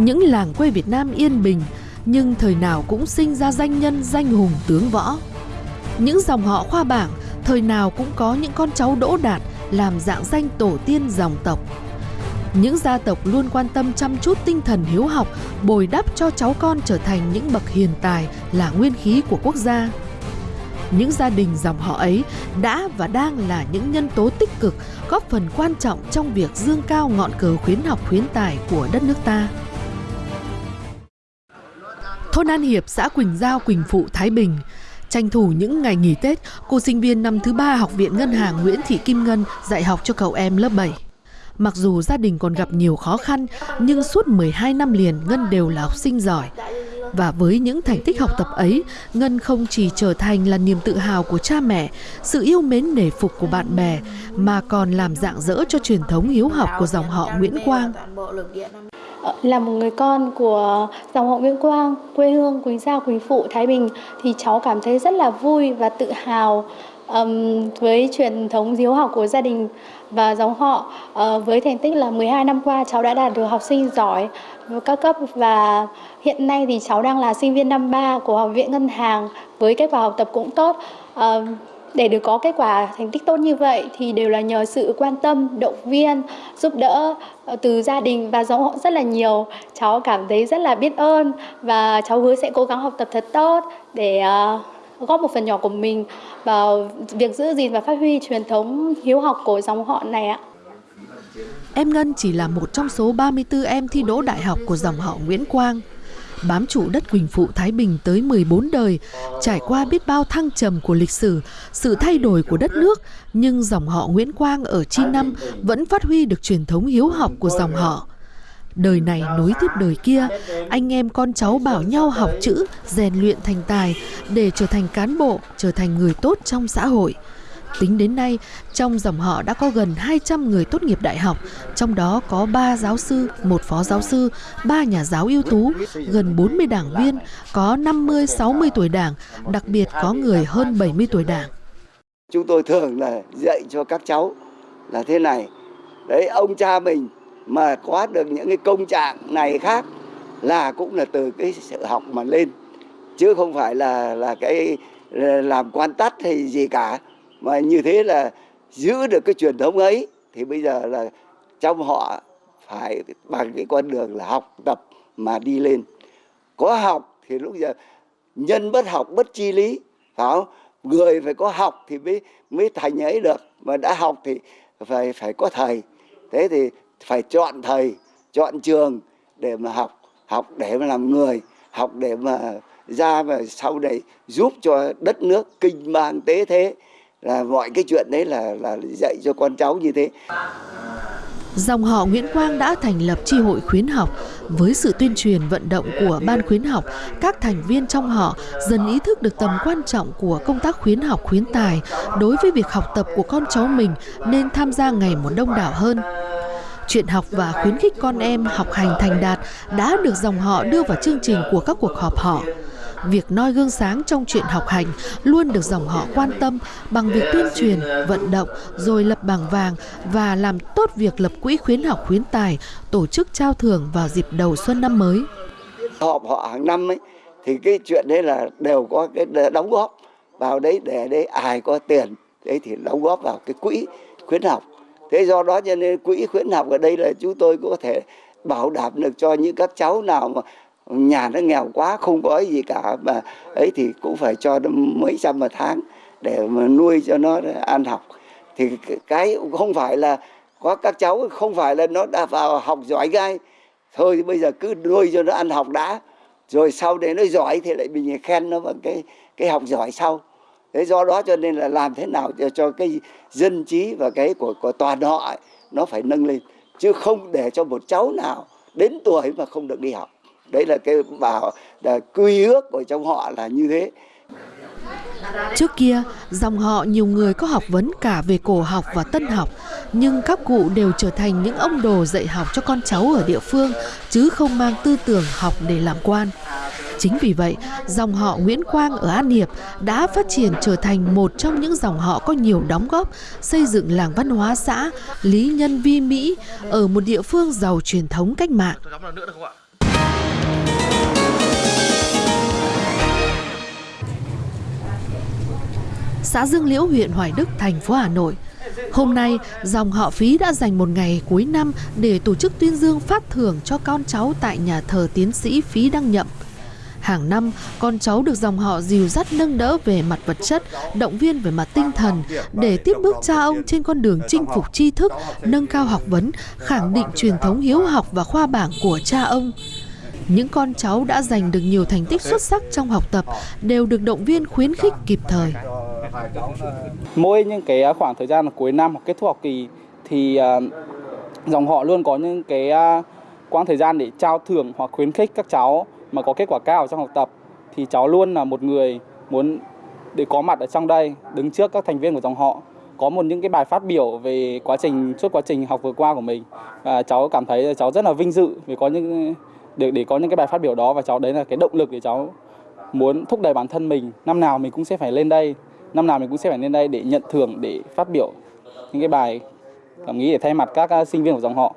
Những làng quê Việt Nam yên bình, nhưng thời nào cũng sinh ra danh nhân danh hùng tướng võ. Những dòng họ khoa bảng, thời nào cũng có những con cháu đỗ đạt làm dạng danh tổ tiên dòng tộc. Những gia tộc luôn quan tâm chăm chút tinh thần hiếu học, bồi đắp cho cháu con trở thành những bậc hiền tài là nguyên khí của quốc gia. Những gia đình dòng họ ấy đã và đang là những nhân tố tích cực góp phần quan trọng trong việc dương cao ngọn cờ khuyến học khuyến tài của đất nước ta. Thôn An Hiệp, xã Quỳnh Giao, Quỳnh Phụ, Thái Bình Tranh thủ những ngày nghỉ Tết, cô sinh viên năm thứ ba Học viện Ngân hàng Nguyễn Thị Kim Ngân dạy học cho cậu em lớp 7. Mặc dù gia đình còn gặp nhiều khó khăn, nhưng suốt 12 năm liền Ngân đều là học sinh giỏi. Và với những thành tích học tập ấy, Ngân không chỉ trở thành là niềm tự hào của cha mẹ, sự yêu mến nể phục của bạn bè, mà còn làm dạng dỡ cho truyền thống hiếu học của dòng họ Nguyễn Quang. Là một người con của dòng họ Nguyễn Quang, quê hương Quỳnh Giao, Quỳnh Phụ, Thái Bình thì cháu cảm thấy rất là vui và tự hào um, với truyền thống hiếu học của gia đình và dòng họ. Uh, với thành tích là 12 năm qua cháu đã đạt được học sinh giỏi các cấp và hiện nay thì cháu đang là sinh viên năm 3 của Học viện Ngân hàng với kết quả học tập cũng tốt. Uh, để được có kết quả thành tích tốt như vậy thì đều là nhờ sự quan tâm, động viên, giúp đỡ ờ, từ gia đình và dòng họ rất là nhiều. Cháu cảm thấy rất là biết ơn và cháu hứa sẽ cố gắng học tập thật tốt để ờ, góp một phần nhỏ của mình vào việc giữ gìn và phát huy truyền thống hiếu học của dòng họ này ạ. Em Ngân chỉ là một trong số 34 em thi đỗ đại học của dòng họ Nguyễn Quang bám trụ đất Quỳnh Phụ Thái Bình tới 14 đời, trải qua biết bao thăng trầm của lịch sử, sự thay đổi của đất nước, nhưng dòng họ Nguyễn Quang ở Chi Năm vẫn phát huy được truyền thống hiếu học của dòng họ. Đời này nối tiếp đời kia, anh em con cháu bảo nhau học chữ, rèn luyện thành tài để trở thành cán bộ, trở thành người tốt trong xã hội. Tính đến nay, trong dòng họ đã có gần 200 người tốt nghiệp đại học, trong đó có 3 giáo sư, một phó giáo sư, 3 nhà giáo ưu tú, gần 40 đảng viên, có 50-60 tuổi đảng, đặc biệt có người hơn 70 tuổi đảng. Chúng tôi thường là dạy cho các cháu là thế này, đấy ông cha mình mà có được những cái công trạng này khác là cũng là từ cái sự học mà lên chứ không phải là là cái làm quan tắt hay gì cả mà như thế là giữ được cái truyền thống ấy, thì bây giờ là trong họ phải bằng cái con đường là học tập mà đi lên. Có học thì lúc giờ nhân bất học bất chi lý, phải không? Người phải có học thì mới mới thành ấy được. Mà đã học thì phải phải có thầy. Thế thì phải chọn thầy, chọn trường để mà học học để mà làm người, học để mà ra và sau này giúp cho đất nước kinh bang tế thế là mọi cái chuyện đấy là là dạy cho con cháu như thế. Dòng họ Nguyễn Quang đã thành lập tri hội khuyến học với sự tuyên truyền vận động của ban khuyến học, các thành viên trong họ dần ý thức được tầm quan trọng của công tác khuyến học khuyến tài đối với việc học tập của con cháu mình nên tham gia ngày một đông đảo hơn. Chuyện học và khuyến khích con em học hành thành đạt đã được dòng họ đưa vào chương trình của các cuộc họp họ việc noi gương sáng trong chuyện học hành luôn được dòng họ quan tâm bằng việc tuyên truyền, vận động rồi lập bảng vàng và làm tốt việc lập quỹ khuyến học khuyến tài, tổ chức trao thưởng vào dịp đầu xuân năm mới. Họp họ hàng năm ấy thì cái chuyện đấy là đều có cái đóng góp vào đấy để đấy ai có tiền đấy thì đóng góp vào cái quỹ khuyến học. Thế do đó cho nên quỹ khuyến học ở đây là chúng tôi có thể bảo đảm được cho những các cháu nào mà nhà nó nghèo quá không có gì cả mà ấy thì cũng phải cho nó mấy trăm một tháng để mà nuôi cho nó ăn học. Thì cái không phải là có các cháu không phải là nó đã vào học giỏi ngay. Thôi thì bây giờ cứ nuôi cho nó ăn học đã rồi sau đấy nó giỏi thì lại mình khen nó bằng cái cái học giỏi sau. Thế do đó cho nên là làm thế nào cho, cho cái dân trí và cái của của toàn họ ấy, nó phải nâng lên. Chứ không để cho một cháu nào đến tuổi mà không được đi học đấy là cái bảo là quy ước của trong họ là như thế Trước kia, dòng họ nhiều người có học vấn cả về cổ học và tân học, nhưng các cụ đều trở thành những ông đồ dạy học cho con cháu ở địa phương, chứ không mang tư tưởng học để làm quan. Chính vì vậy, dòng họ Nguyễn Quang ở An Hiệp đã phát triển trở thành một trong những dòng họ có nhiều đóng góp xây dựng làng văn hóa xã Lý Nhân Vi Mỹ ở một địa phương giàu truyền thống cách mạng. Xã Dương Liễu, huyện Hoài Đức, thành phố Hà Nội. Hôm nay, dòng họ Phí đã dành một ngày cuối năm để tổ chức tuyên dương phát thưởng cho con cháu tại nhà thờ tiến sĩ Phí Đăng Nhậm. Hàng năm, con cháu được dòng họ dìu dắt nâng đỡ về mặt vật chất, động viên về mặt tinh thần để tiếp bước cha ông trên con đường chinh phục tri thức, nâng cao học vấn, khẳng định truyền thống hiếu học và khoa bảng của cha ông. Những con cháu đã giành được nhiều thành tích xuất sắc trong học tập đều được động viên khuyến khích kịp thời. Mỗi những cái à, khoảng thời gian cuối năm hoặc kết thúc học kỳ thì à, dòng họ luôn có những cái à, quãng thời gian để trao thưởng hoặc khuyến khích các cháu mà có kết quả cao trong học tập. Thì cháu luôn là một người muốn để có mặt ở trong đây, đứng trước các thành viên của dòng họ, có một những cái bài phát biểu về quá trình, suốt quá trình học vừa qua của mình. Và cháu cảm thấy cháu rất là vinh dự vì có những, để để có những cái bài phát biểu đó và cháu đấy là cái động lực để cháu muốn thúc đẩy bản thân mình. Năm nào mình cũng sẽ phải lên đây năm nào mình cũng sẽ phải lên đây để nhận thưởng để phát biểu những cái bài cảm nghĩ để thay mặt các sinh viên của dòng họ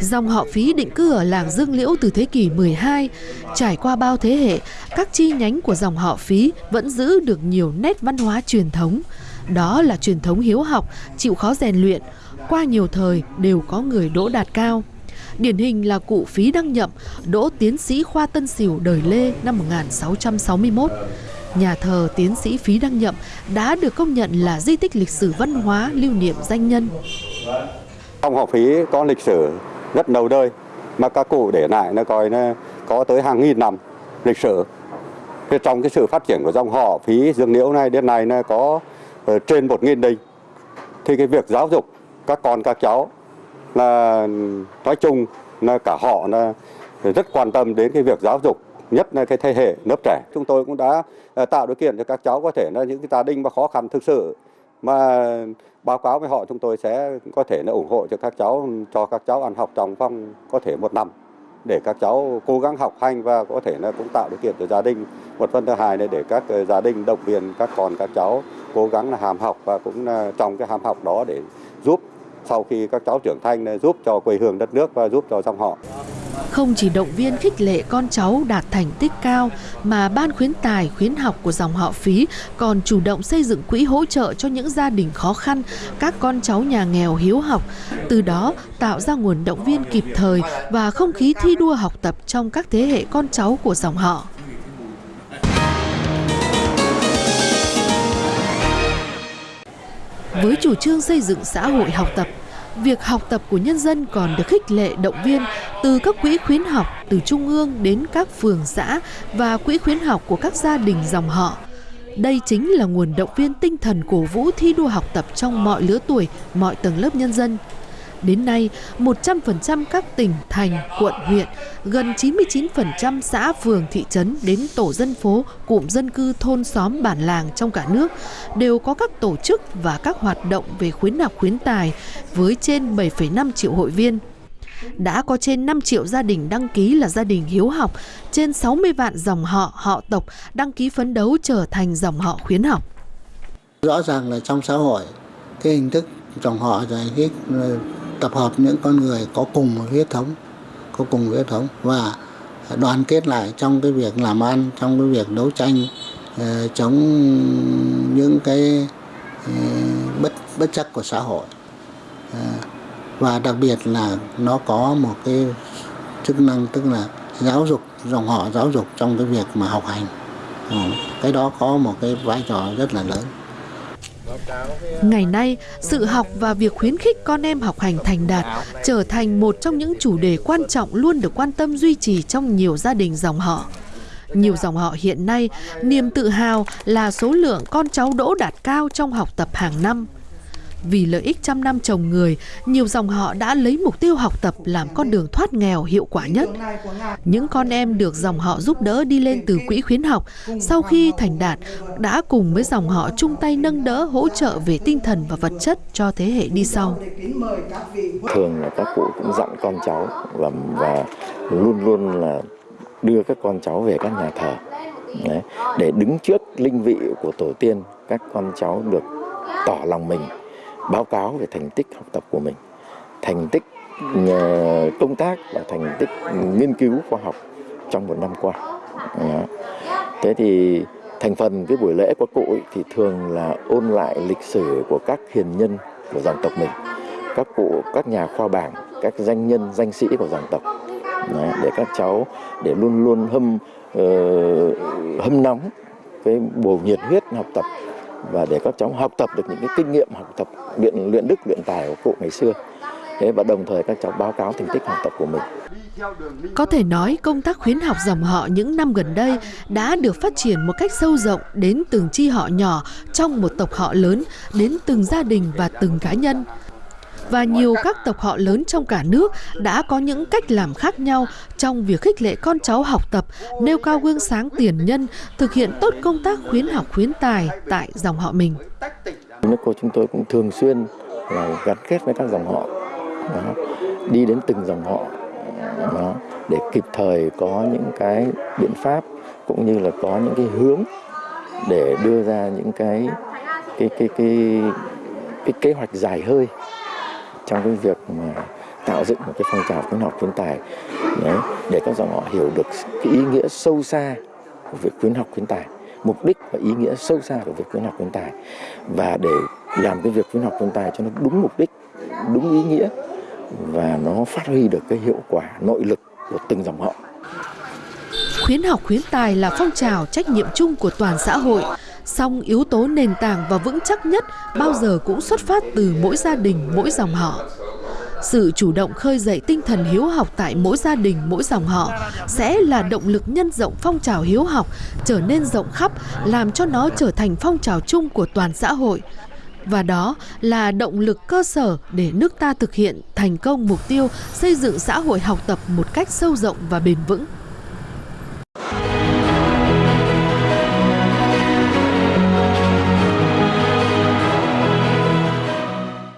Dòng họ Phí định cư ở làng Dương Liễu từ thế kỷ 12, trải qua bao thế hệ, các chi nhánh của dòng họ Phí vẫn giữ được nhiều nét văn hóa truyền thống. Đó là truyền thống hiếu học, chịu khó rèn luyện, qua nhiều thời đều có người đỗ đạt cao. Điển hình là cụ Phí Đăng Nhậm, đỗ tiến sĩ khoa Tân Sửu đời Lê năm 1661. Nhà thờ tiến sĩ Phí Đăng Nhậm đã được công nhận là di tích lịch sử văn hóa lưu niệm danh nhân. Dòng họ Phí có lịch sử rất lâu đời, mà các cụ để lại nó coi nó có tới hàng nghìn năm lịch sử. Thế trong cái sự phát triển của dòng họ Phí Dương Liễu này, đến nay nó có ờ, trên một nghìn đình. Thì cái việc giáo dục các con, các cháu là nói chung, là cả họ là rất quan tâm đến cái việc giáo dục nhất là cái thế hệ lớp trẻ. Chúng tôi cũng đã ờ, tạo điều kiện cho các cháu có thể là những cái gia đình mà khó khăn thực sự. Mà báo cáo với họ chúng tôi sẽ có thể là ủng hộ cho các cháu, cho các cháu ăn học trong vòng có thể một năm. Để các cháu cố gắng học hành và có thể là cũng tạo điều kiện cho gia đình. Một phần thứ hai là để các ờ, gia đình, động viên các con, các cháu cố gắng là hàm học và cũng trong cái hàm học đó để giúp sau khi các cháu trưởng thành giúp cho quê hương đất nước và giúp cho dòng họ. Không chỉ động viên khích lệ con cháu đạt thành tích cao mà ban khuyến tài khuyến học của dòng họ Phí còn chủ động xây dựng quỹ hỗ trợ cho những gia đình khó khăn, các con cháu nhà nghèo hiếu học, từ đó tạo ra nguồn động viên kịp thời và không khí thi đua học tập trong các thế hệ con cháu của dòng họ. Với chủ trương xây dựng xã hội học tập, việc học tập của nhân dân còn được khích lệ động viên từ các quỹ khuyến học từ trung ương đến các phường xã và quỹ khuyến học của các gia đình dòng họ. Đây chính là nguồn động viên tinh thần cổ vũ thi đua học tập trong mọi lứa tuổi, mọi tầng lớp nhân dân. Đến nay, 100% các tỉnh, thành, quận, huyện, gần 99% xã, phường, thị trấn đến tổ dân phố, cụm dân cư, thôn, xóm, bản làng trong cả nước đều có các tổ chức và các hoạt động về khuyến học khuyến tài với trên 7,5 triệu hội viên. Đã có trên 5 triệu gia đình đăng ký là gia đình hiếu học, trên 60 vạn dòng họ, họ tộc đăng ký phấn đấu trở thành dòng họ khuyến học. Rõ ràng là trong xã hội, cái hình thức dòng họ giải cái tập hợp những con người có cùng một huyết thống có cùng huyết thống và đoàn kết lại trong cái việc làm ăn trong cái việc đấu tranh ờ, chống những cái ờ, bất bất chắc của xã hội ờ, và đặc biệt là nó có một cái chức năng tức là giáo dục dòng họ giáo dục trong cái việc mà học hành ờ, cái đó có một cái vai trò rất là lớn Ngày nay, sự học và việc khuyến khích con em học hành thành đạt trở thành một trong những chủ đề quan trọng luôn được quan tâm duy trì trong nhiều gia đình dòng họ. Nhiều dòng họ hiện nay, niềm tự hào là số lượng con cháu đỗ đạt cao trong học tập hàng năm. Vì lợi ích trăm năm trồng người, nhiều dòng họ đã lấy mục tiêu học tập làm con đường thoát nghèo hiệu quả nhất. Những con em được dòng họ giúp đỡ đi lên từ quỹ khuyến học, sau khi thành đạt, đã cùng với dòng họ chung tay nâng đỡ hỗ trợ về tinh thần và vật chất cho thế hệ đi sau. Thường là các cụ cũng dặn con cháu và, và luôn luôn là đưa các con cháu về các nhà thờ Đấy, để đứng trước linh vị của tổ tiên các con cháu được tỏ lòng mình báo cáo về thành tích học tập của mình, thành tích ờ, công tác và thành tích nghiên cứu khoa học trong một năm qua. Thế thì thành phần cái buổi lễ của cụ ấy, thì thường là ôn lại lịch sử của các hiền nhân của dòng tộc mình các cụ các nhà khoa bảng các danh nhân danh sĩ của dòng tộc Đấy, để các cháu để luôn luôn hâm uh, hâm nóng cái bồ nhiệt huyết học tập và để các cháu học tập được những cái kinh nghiệm học tập luyện luyện đức luyện tài của cụ ngày xưa thế và đồng thời các cháu báo cáo thành tích học tập của mình Có thể nói công tác khuyến học dòng họ những năm gần đây đã được phát triển một cách sâu rộng đến từng chi họ nhỏ trong một tộc họ lớn, đến từng gia đình và từng cá nhân. Và nhiều các tộc họ lớn trong cả nước đã có những cách làm khác nhau trong việc khích lệ con cháu học tập, nêu cao gương sáng tiền nhân, thực hiện tốt công tác khuyến học khuyến tài tại dòng họ mình. Nước cô chúng tôi cũng thường xuyên là gắn kết với các dòng họ. Đó, đi đến từng dòng họ. Đó, để kịp thời có những cái biện pháp cũng như là có những cái hướng để đưa ra những cái cái cái cái cái kế hoạch dài hơi trong cái việc mà tạo dựng một cái phong trào khuyến học khuyến tài đấy, để các dòng họ hiểu được cái ý nghĩa sâu xa của việc khuyến học khuyến tài mục đích và ý nghĩa sâu xa của việc khuyến học khuyến tài. Và để làm cái việc khuyến học khuyến tài cho nó đúng mục đích đúng ý nghĩa và nó phát huy được cái hiệu quả nội lực của từng dòng họ. Khuyến học khuyến tài là phong trào trách nhiệm chung của toàn xã hội, song yếu tố nền tảng và vững chắc nhất bao giờ cũng xuất phát từ mỗi gia đình, mỗi dòng họ. Sự chủ động khơi dậy tinh thần hiếu học tại mỗi gia đình, mỗi dòng họ sẽ là động lực nhân rộng phong trào hiếu học trở nên rộng khắp, làm cho nó trở thành phong trào chung của toàn xã hội. Và đó là động lực cơ sở để nước ta thực hiện thành công mục tiêu xây dựng xã hội học tập một cách sâu rộng và bền vững.